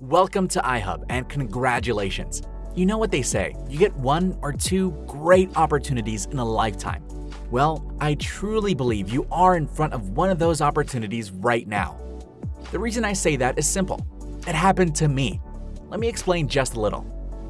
Welcome to iHub and congratulations. You know what they say, you get one or two great opportunities in a lifetime. Well, I truly believe you are in front of one of those opportunities right now. The reason I say that is simple. It happened to me. Let me explain just a little.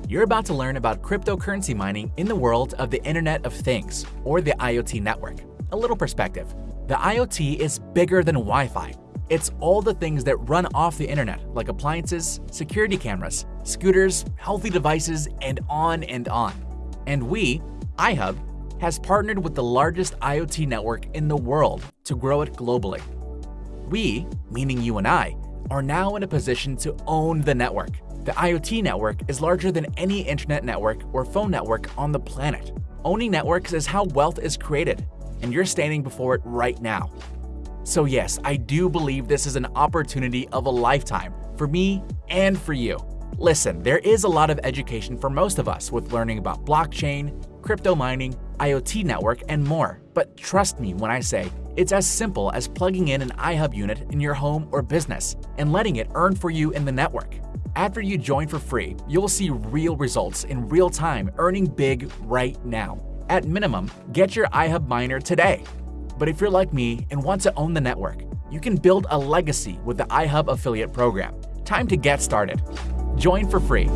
You're about to learn about cryptocurrency mining in the world of the Internet of Things, or the IoT network. A little perspective. The IoT is bigger than Wi-Fi. It's all the things that run off the internet, like appliances, security cameras, scooters, healthy devices, and on and on. And we, iHub, has partnered with the largest IoT network in the world to grow it globally. We, meaning you and I, are now in a position to own the network. The IoT network is larger than any internet network or phone network on the planet. Owning networks is how wealth is created, and you're standing before it right now. So yes, I do believe this is an opportunity of a lifetime for me and for you. Listen, there is a lot of education for most of us with learning about blockchain, crypto mining, IoT network, and more. But trust me when I say it's as simple as plugging in an iHub unit in your home or business and letting it earn for you in the network. After you join for free, you'll see real results in real time earning big right now. At minimum, get your iHub miner today. But if you're like me and want to own the network, you can build a legacy with the iHub affiliate program. Time to get started. Join for free